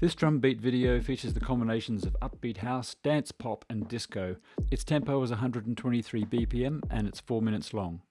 This drum beat video features the combinations of upbeat house, dance pop, and disco. Its tempo is 123 BPM and it's 4 minutes long.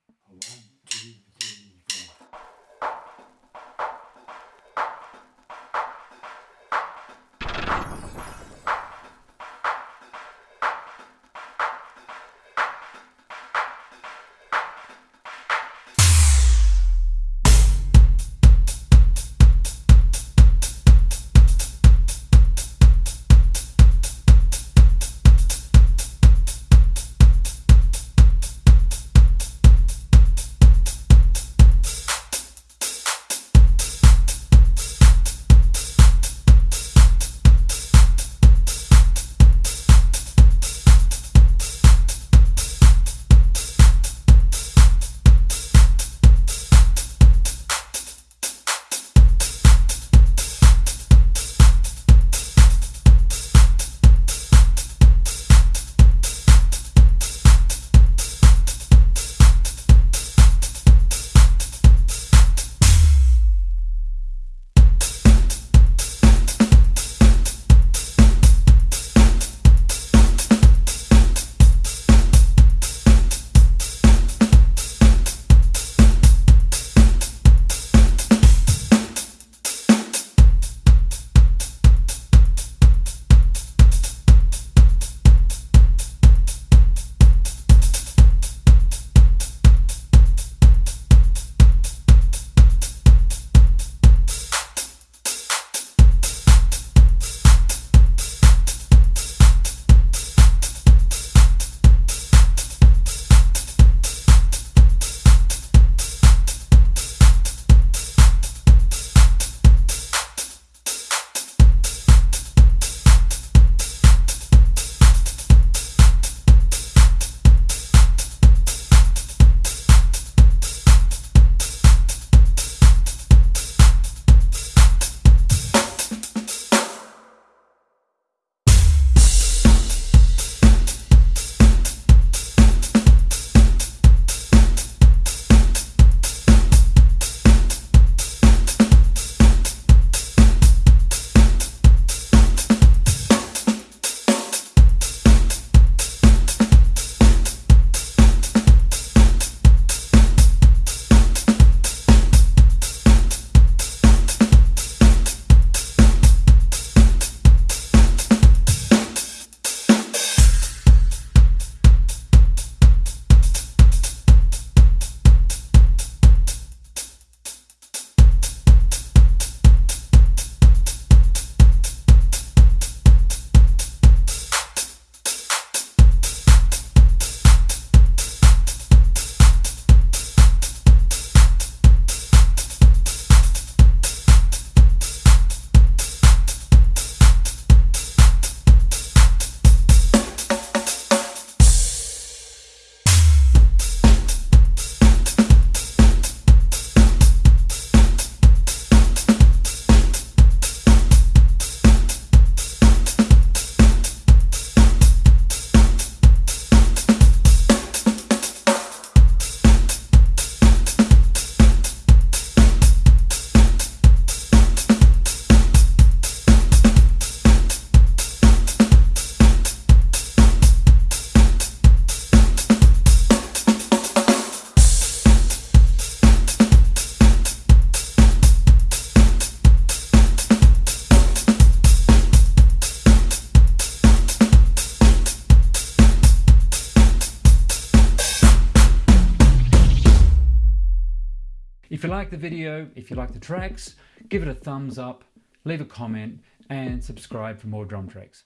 If you like the video, if you like the tracks, give it a thumbs up, leave a comment and subscribe for more drum tracks.